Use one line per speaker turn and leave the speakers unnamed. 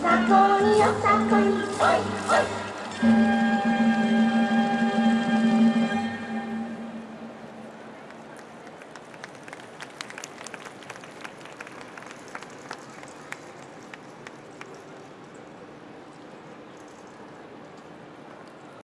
さこいよさこい。おいおい。